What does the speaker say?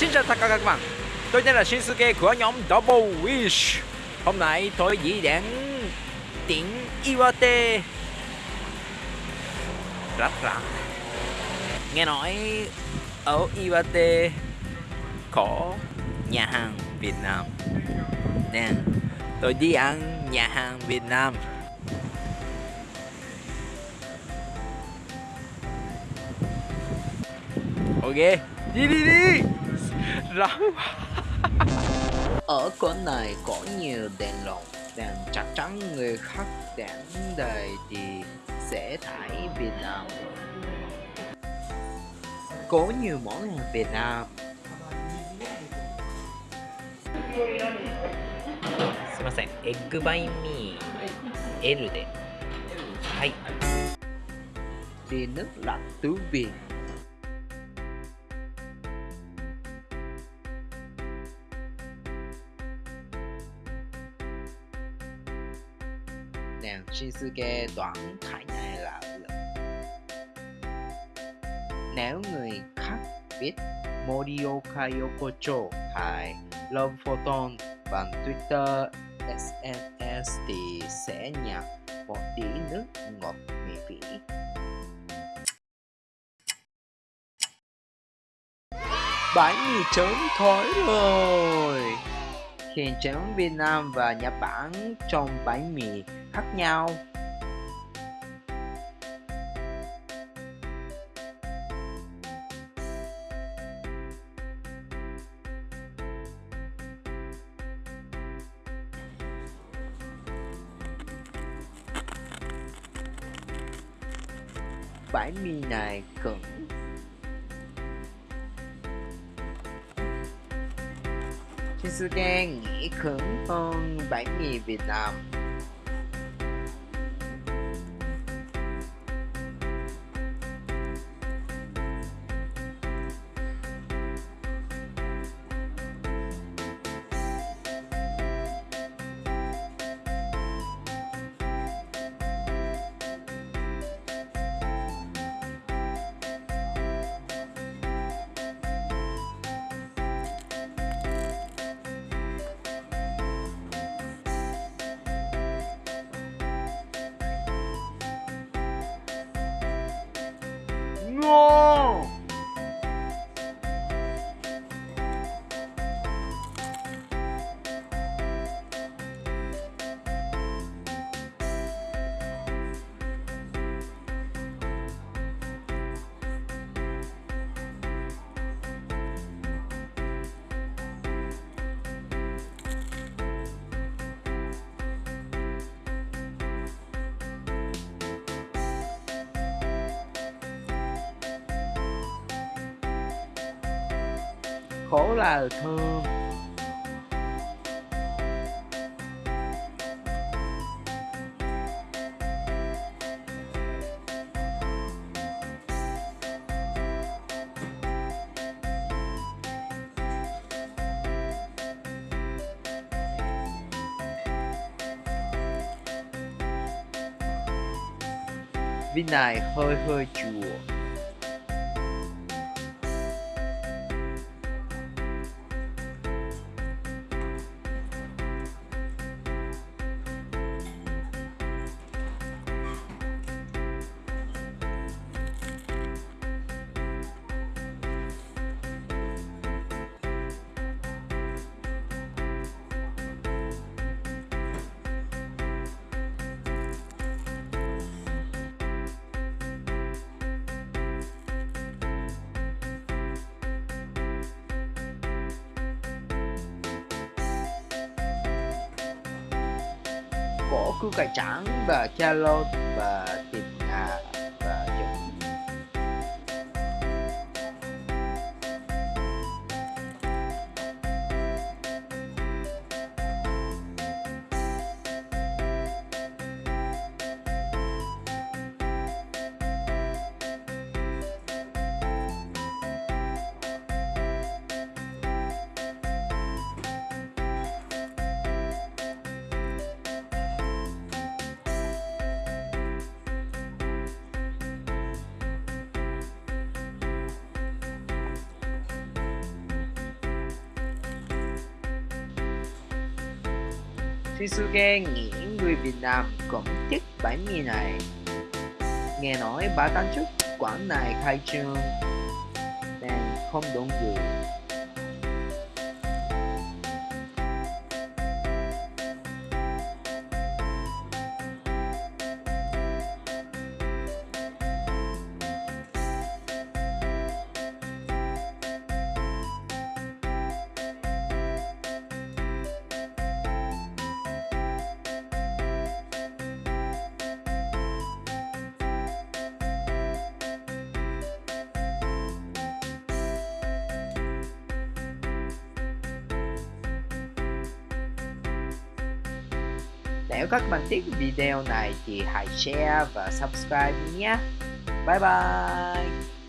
Xin chào tất cả các bạn. Tôi tên là Shinsuke của nhóm Double Wish. Hôm nay tôi diễn đến tỉnh Iwate. Rất lặng Nghe nói ở Iwate có nhà hàng Việt Nam. Nên tôi đi ăn nhà hàng Việt Nam. Ok, Đi đi đi Rắn Ở quán này có nhiều đèn lồng Đèn chắc chắn người khác đến đây thì sẽ thấy Việt Nam Có nhiều món hàng Việt Nam すいませんエッグバインミー L ではい Đi nước lạnh tứ chính sự kê đoạn thải này là lợn Nếu người khác biết Morioka Yokocho hay Love Photon bằng Twitter SNS thì sẽ nhận một tí nước ngọt miễn phí. Bánh mì chấm thối rồi. Hiện chấm Việt Nam và Nhật Bản trong bánh mì khác nhau. bánh mì này cứng Shinsuke nghĩ cứng hơn bánh mì Việt Nam khổ là thương vin này hơi hơi chùa. Có củ cải trắng và carrot và thịt gà Phi nghĩ người Việt Nam cũng thích bánh mì này. Nghe nói bà tháng trước quán này khai trương, nên không đông người. Nếu các bạn thích video này thì hãy share và subscribe nhé. Bye bye!